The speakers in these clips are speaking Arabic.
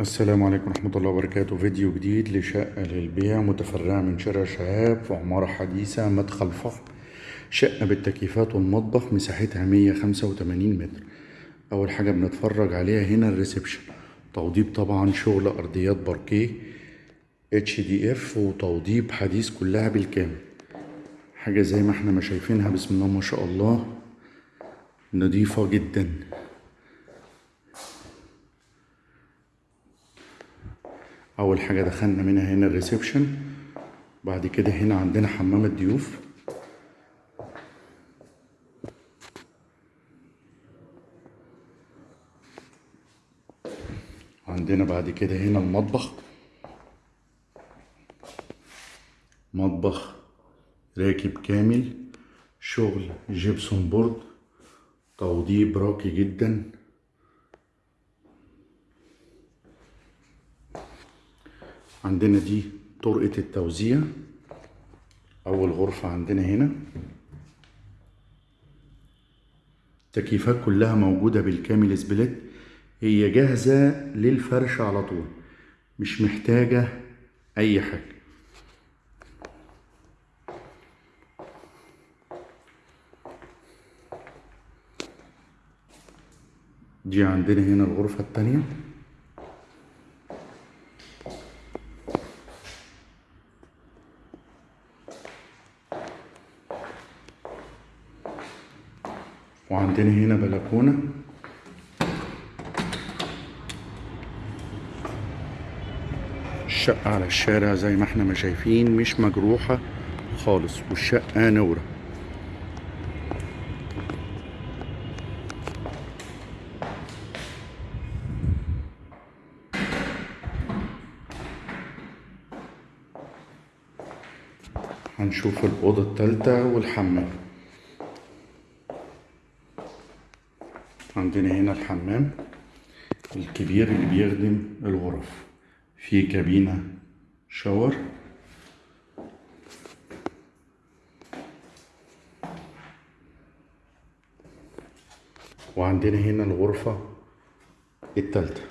السلام عليكم ورحمة الله وبركاته. فيديو جديد لشقة للبيع متفرعة من شارع شهاب في عمارة حديثة مدخل فخم شقة بالتكييفات والمطبخ مساحتها 185 متر. أول حاجة بنتفرج عليها هنا ال reception. توضيب طبعا شغل أرضيات باركيه HDF وتوضيب حديث كلها بالكامل. حاجة زي ما إحنا ما شايفينها بسم الله ما شاء الله نضيفة جدا. أول حاجة دخلنا منها هنا الريسبشن بعد كده هنا عندنا حمام الضيوف. عندنا بعد كده هنا المطبخ. مطبخ راكب كامل شغل gypsum board توضيب راقي جدا. عندنا دي طرقة التوزيع. أول غرفة عندنا هنا. التكييفات كلها موجودة بالكامل split. هي جاهزة للفرش على طول. مش محتاجة أي حاجة. دي عندنا هنا الغرفة التانية. وعندنا هنا بلكونة. الشقة على الشارع زي ما إحنا ما شايفين مش مجروحة خالص والشقة نورة. هنشوف الأوضة التالتة والحمام. عندنا هنا الحمام الكبير اللي بيخدم الغرف. في كابينة شاور. وعندنا هنا الغرفة التالتة.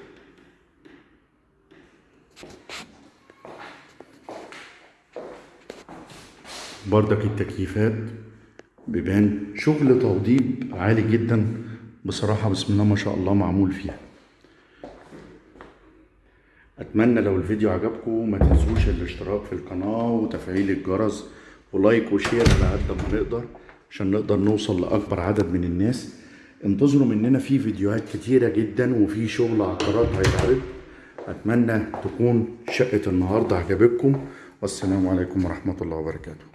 بردك التكييفات بيبان شغل توضيب عالي جدا بصراحة بسم الله ما شاء الله معمول فيها. أتمنى لو الفيديو عجبكم ما تنسوش الاشتراك في القناة وتفعيل الجرس ولايك وشير على قد ما نقدر عشان نقدر نوصل لأكبر عدد من الناس. انتظروا مننا في فيديوهات كتيرة جدا وفي شغل عقارات هيتعرض. أتمنى تكون شقة النهاردة عجبتكم. والسلام عليكم ورحمة الله وبركاته.